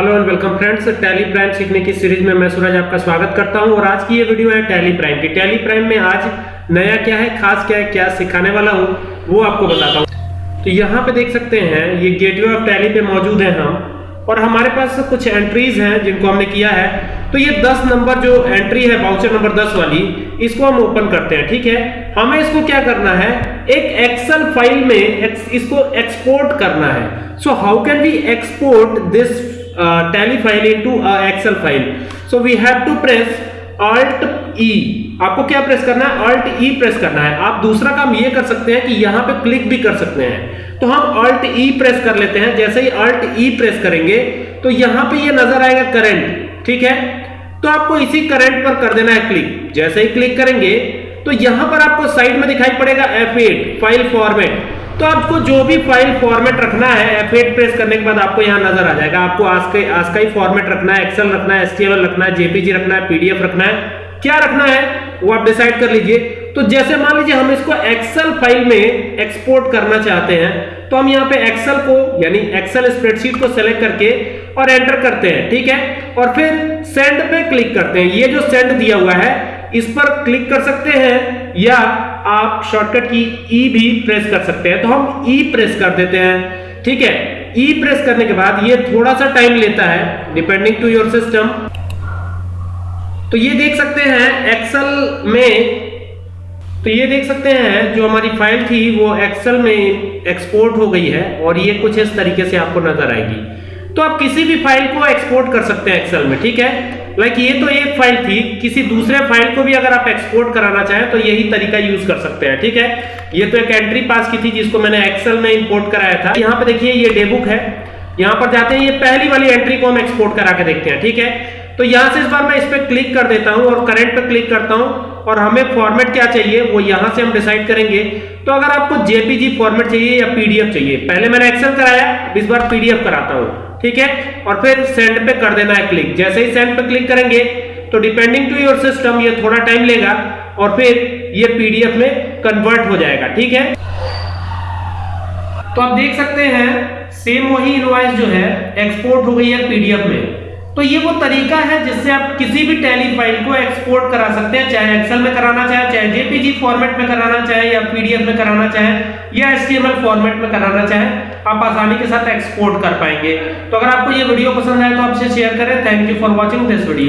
Hello and welcome friends Tally Prime सीखने की series में मैं सूरज आपका स्वागत करता हूँ और आज की ये वीडियो है टैली प्राइम की। टैली प्राइम में आज नया क्या है, खास क्या है, क्या सिखाने वाला हूँ, वो आपको बताता हूँ। तो यहाँ पे देख सकते हैं, ये गेटवे ऑफ़ टैली पे मौजूद हैं हम और हमारे पास कुछ एंट्रीज हैं जिनको हमने किया है। तो ये 10 नंबर जो एंट्री है बाउचर नंबर 10 वाली, इसको हम ओपन करते हैं, ठीक है? हमें इसको क्या करना है? एक एक्सेल फ़ाइल में इसको एक्सपोर्ट करना है। So how can we export this uh, tally file into a excel file. So we have to press alt e. आपको क्या प्रेस करना है? Alt e प्रेस करना है। आप दूसरा काम ये कर सकते हैं कि यहाँ पे क्लिक भी कर सकते हैं। तो हम alt e प्रेस कर लेते हैं। जैसे ही alt e प्रेस करेंगे तो यहाँ पे ये नज़र आएगा करंट ठीक है? तो आपको इसी करंट पर कर देना है क्लिक जैसे ही क्लिक करेंगे तो यहाँ पर आपको साइड में दिखाई पड़ेगा F8 फ़ाइल फॉर्मेट तो आपको जो भी फ़ाइल फॉर्मेट रखना है F8 प्रेस करने के बाद आपको यहाँ नज़र आ जाएगा। आपको आस्काई आस्काई फॉर्मेट रखना है एक्सेल रखना है एसटीएमएल रखना है जेपीजी रखना है पीडीएफ रखना है। क्या रखना है, वो आप डिसाइड कर लीजिए। तो जैसे मान लीजिए हम इसको एक्सेल फ़ाइल में एक्सपोर्ट करना चाहते हैं तो हम यहाँ पे एक्सेल को, यानी एक्सेल स्प्रेडशीट को सेलेक्ट करके और एंटर करते हैं, ठीक है? और फिर सेंड पे क्लिक करते हैं। ये जो सेंड दिया हुआ है, इस पर क्लिक कर सकते हैं या आप शॉर्टकट की ई भी प्रेस कर सकते हैं। तो हम ई प्रेस कर देते हैं। ठीक है? ई प्रेस करने के बाद ये थोड़ा सा टाइम लेता है डिपेंडिंग टू योर सिस्टम तो ये देख सकते हैं एक्सेल में तो ये देख सकते हैं जो हमारी फ़ाइल थी, वो एक्सेल में एक्सपोर्ट हो गई है और ये कुछ इस तरीके से आपको नज़र आएगी। तो आप किसी भी फ़ाइल को एक्सपोर्ट कर सकते हैं एक्सेल में, ठीक है? लाइक ये तो एक फ़ाइल थी। किसी दूसरे फ़ाइल को भी अगर आप एक्सपोर्ट कराना चाहें तो यही तरीका यूज़ कर सकते हैं, ठीक है? ये तो एक एंट्री पास की थी जिसको मैंने एक्सेल में इंपोर्ट कराया था। यहाँ पे देखिए, ये डेबुक है। यहाँ पर जाते हैं, ये पहली वाली एंट्री को हम एक्सपोर्ट करा के देखते हैं, ठीक है? तो यहाँ से इस बार मैं इस पर क्लिक कर देता हूँ और करंट पे क्लिक करता हूँ और हमें फॉर्मेट क्या चाहिए, वो यहाँ से हम डिसाइड करेंगे। तो अगर आपको जेपीजी फॉर्मेट चाहिए या पीडीएफ चाहिए, पहले मैंने एक्सेल कराया इस बार पीडीएफ कराता हूँ। ठीक है? और फिर सेंड पे कर देना है क्लिक जैसे ही सेंड पे क्लिक करेंगे तो डिपेंडिंग टू योर सिस्टम ये थोड़ा टाइम लेगा और फिर ये पीडीएफ में कन्वर्ट हो जाएगा। ठीक है? तो आप देख सकते हैं सेम वही इनवॉइस जो है एक्सपोर्ट हो गई है पीडीएफ में। तो ये वो तरीका है जिससे आप किसी भी टैली फ़ाइल को एक्सपोर्ट करा सकते हैं, चाहे एक्सेल में कराना चाहे चाहे जेपीजी फॉर्मेट में कराना चाहे या पीडीएफ में कराना चाहे या एचटीएमएल फॉर्मेट में कराना चाहे। आप आसानी के साथ एक्सपोर्ट कर पाएँगे। तो अगर आपको ये वीडियो पसंद आए तो आपसे शेयर करें। Thank you for watching this video